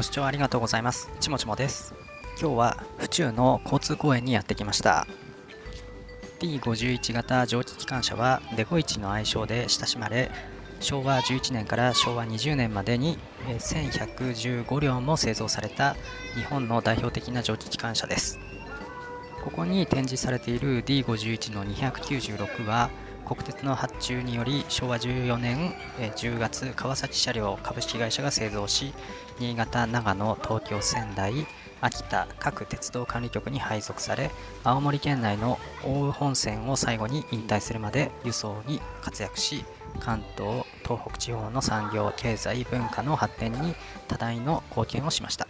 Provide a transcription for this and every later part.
ご視聴ありがとうございます。ちもちもです。今日は府中の交通公園にやってきました。T51 型蒸気機関車はデゴイチの愛称で親しまれ、昭和11年から昭和20年までに1115両も製造された日本の代表的な蒸気機関車です。ここに展示されている D51 の296は国鉄の発注により昭和14年10月川崎車両株式会社が製造し新潟長野東京仙台秋田各鉄道管理局に配属され青森県内の奥羽本線を最後に引退するまで輸送に活躍し関東東北地方の産業経済文化の発展に多大の貢献をしました。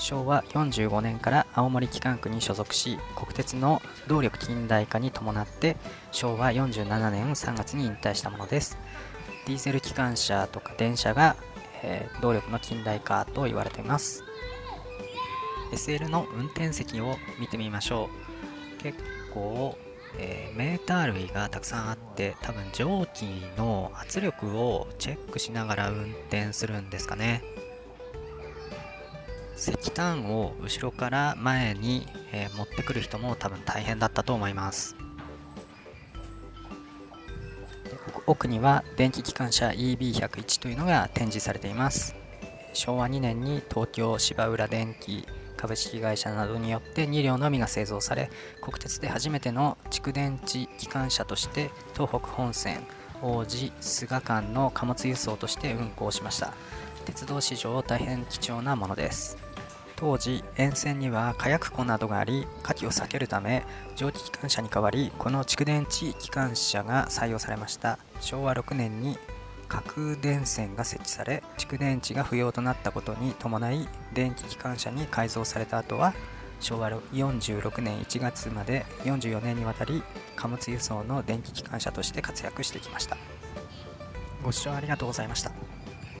昭和45年から青森機関区に所属し国鉄の動力近代化に伴って昭和47年3月に引退したものです。ディーゼル機関車とか電車が、えー、動力の近代化と言われています。SL の運転席を見てみましょう。結構、えー、メーター類がたくさんあって多分蒸気の圧力をチェックしながら運転するんですかね。石炭を後ろから前に、えー、持ってくる人も多分大変だったと思います。奥には電気機関車 EB101 というのが展示されています。昭和2年に東京芝浦電機株式会社などによって2両のみが製造され国鉄で初めての蓄電池機関車として東北本線王子菅間の貨物輸送として運行しました。鉄道史上大変貴重なものです。当時沿線には火薬庫などがあり火器を避けるため蒸気機関車に代わりこの蓄電池機関車が採用されました。昭和6年に核電線が設置され蓄電池が不要となったことに伴い電気機関車に改造された後は昭和46年1月まで44年にわたり貨物輸送の電気機関車として活躍してきました。ご視聴ありがとうございました。